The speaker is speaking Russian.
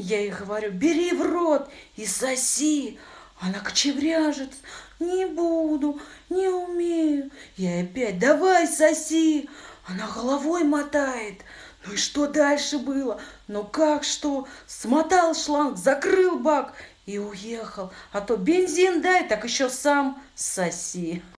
Я ей говорю, бери в рот и соси. Она кочевряжет, не буду, не умею. Я опять, давай соси. Она головой мотает. Ну и что дальше было? Ну как что? Смотал шланг, закрыл бак и уехал. А то бензин дай, так еще сам соси.